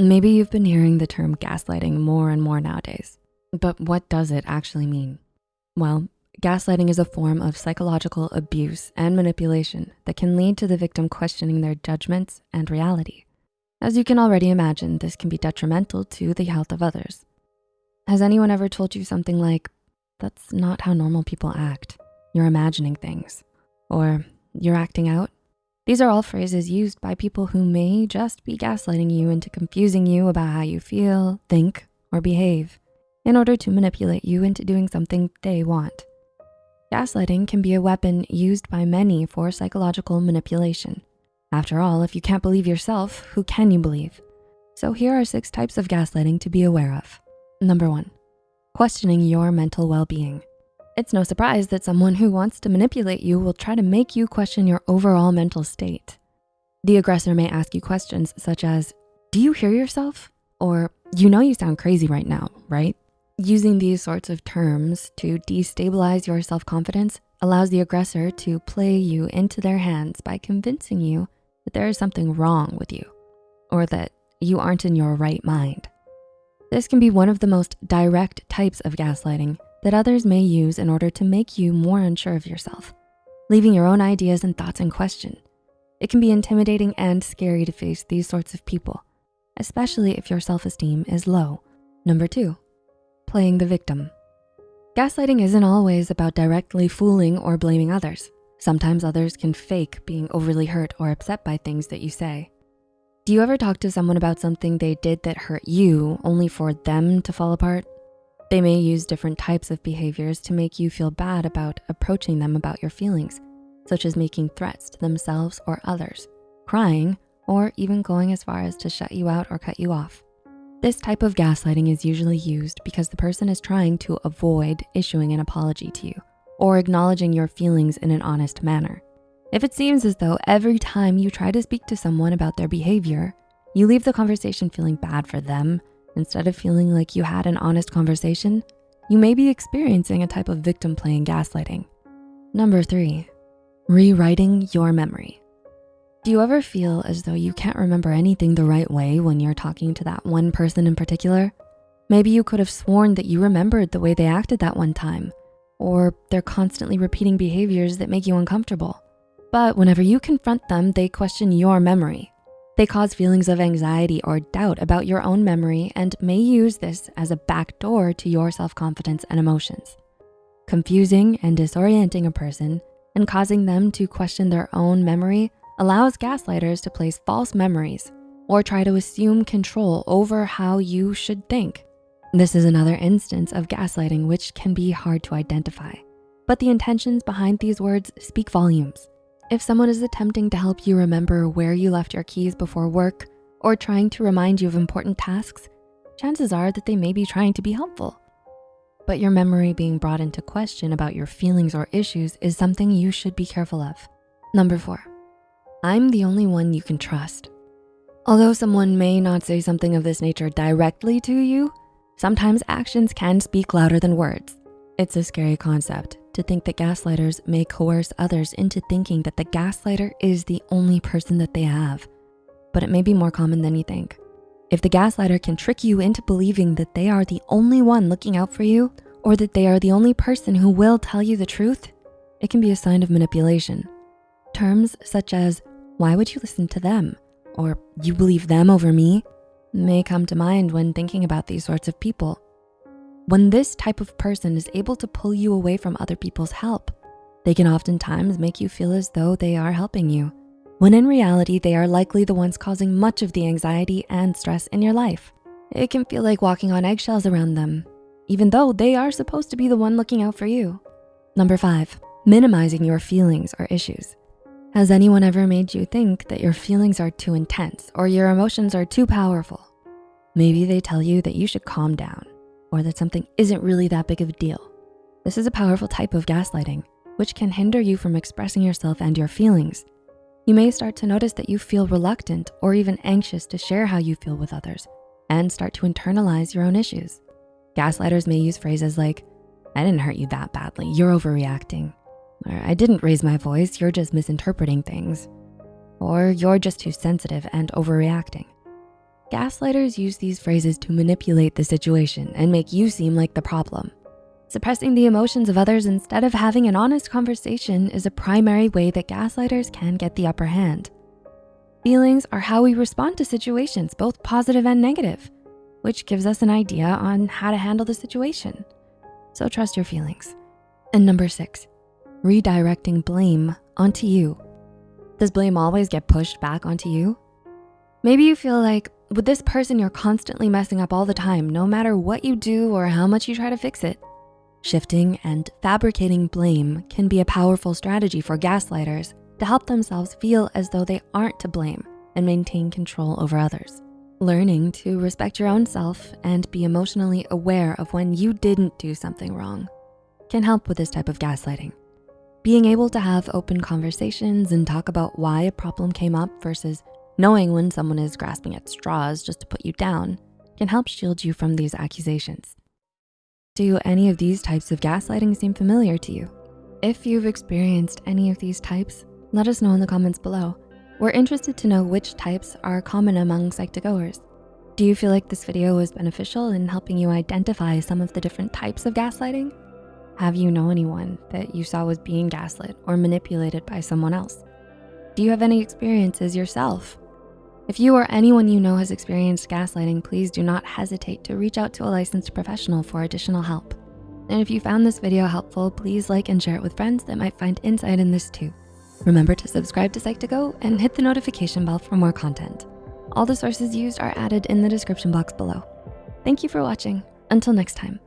Maybe you've been hearing the term gaslighting more and more nowadays, but what does it actually mean? Well, gaslighting is a form of psychological abuse and manipulation that can lead to the victim questioning their judgments and reality. As you can already imagine, this can be detrimental to the health of others. Has anyone ever told you something like, that's not how normal people act. You're imagining things, or you're acting out? These are all phrases used by people who may just be gaslighting you into confusing you about how you feel, think, or behave in order to manipulate you into doing something they want. Gaslighting can be a weapon used by many for psychological manipulation. After all, if you can't believe yourself, who can you believe? So here are six types of gaslighting to be aware of. Number one, questioning your mental well-being. It's no surprise that someone who wants to manipulate you will try to make you question your overall mental state. The aggressor may ask you questions such as, do you hear yourself? Or you know you sound crazy right now, right? Using these sorts of terms to destabilize your self-confidence allows the aggressor to play you into their hands by convincing you that there is something wrong with you or that you aren't in your right mind. This can be one of the most direct types of gaslighting that others may use in order to make you more unsure of yourself, leaving your own ideas and thoughts in question. It can be intimidating and scary to face these sorts of people, especially if your self-esteem is low. Number two, playing the victim. Gaslighting isn't always about directly fooling or blaming others. Sometimes others can fake being overly hurt or upset by things that you say. Do you ever talk to someone about something they did that hurt you only for them to fall apart? They may use different types of behaviors to make you feel bad about approaching them about your feelings, such as making threats to themselves or others, crying, or even going as far as to shut you out or cut you off. This type of gaslighting is usually used because the person is trying to avoid issuing an apology to you or acknowledging your feelings in an honest manner. If it seems as though every time you try to speak to someone about their behavior, you leave the conversation feeling bad for them instead of feeling like you had an honest conversation, you may be experiencing a type of victim playing gaslighting. Number three, rewriting your memory. Do you ever feel as though you can't remember anything the right way when you're talking to that one person in particular? Maybe you could have sworn that you remembered the way they acted that one time, or they're constantly repeating behaviors that make you uncomfortable. But whenever you confront them, they question your memory. They cause feelings of anxiety or doubt about your own memory and may use this as a backdoor to your self-confidence and emotions. Confusing and disorienting a person and causing them to question their own memory allows gaslighters to place false memories or try to assume control over how you should think. This is another instance of gaslighting which can be hard to identify, but the intentions behind these words speak volumes. If someone is attempting to help you remember where you left your keys before work or trying to remind you of important tasks, chances are that they may be trying to be helpful. But your memory being brought into question about your feelings or issues is something you should be careful of. Number four, I'm the only one you can trust. Although someone may not say something of this nature directly to you, sometimes actions can speak louder than words. It's a scary concept to think that gaslighters may coerce others into thinking that the gaslighter is the only person that they have, but it may be more common than you think. If the gaslighter can trick you into believing that they are the only one looking out for you or that they are the only person who will tell you the truth, it can be a sign of manipulation. Terms such as, why would you listen to them? Or you believe them over me may come to mind when thinking about these sorts of people. When this type of person is able to pull you away from other people's help, they can oftentimes make you feel as though they are helping you, when in reality, they are likely the ones causing much of the anxiety and stress in your life. It can feel like walking on eggshells around them, even though they are supposed to be the one looking out for you. Number five, minimizing your feelings or issues. Has anyone ever made you think that your feelings are too intense or your emotions are too powerful? Maybe they tell you that you should calm down or that something isn't really that big of a deal. This is a powerful type of gaslighting, which can hinder you from expressing yourself and your feelings. You may start to notice that you feel reluctant or even anxious to share how you feel with others and start to internalize your own issues. Gaslighters may use phrases like, I didn't hurt you that badly, you're overreacting. Or I didn't raise my voice, you're just misinterpreting things. Or you're just too sensitive and overreacting. Gaslighters use these phrases to manipulate the situation and make you seem like the problem. Suppressing the emotions of others instead of having an honest conversation is a primary way that gaslighters can get the upper hand. Feelings are how we respond to situations, both positive and negative, which gives us an idea on how to handle the situation. So trust your feelings. And number six, redirecting blame onto you. Does blame always get pushed back onto you? Maybe you feel like, with this person, you're constantly messing up all the time, no matter what you do or how much you try to fix it. Shifting and fabricating blame can be a powerful strategy for gaslighters to help themselves feel as though they aren't to blame and maintain control over others. Learning to respect your own self and be emotionally aware of when you didn't do something wrong can help with this type of gaslighting. Being able to have open conversations and talk about why a problem came up versus knowing when someone is grasping at straws just to put you down can help shield you from these accusations. Do any of these types of gaslighting seem familiar to you? If you've experienced any of these types, let us know in the comments below. We're interested to know which types are common among Psych2Goers. Do you feel like this video was beneficial in helping you identify some of the different types of gaslighting? Have you know anyone that you saw was being gaslit or manipulated by someone else? Do you have any experiences yourself if you or anyone you know has experienced gaslighting, please do not hesitate to reach out to a licensed professional for additional help. And if you found this video helpful, please like and share it with friends that might find insight in this too. Remember to subscribe to Psych2Go and hit the notification bell for more content. All the sources used are added in the description box below. Thank you for watching. Until next time.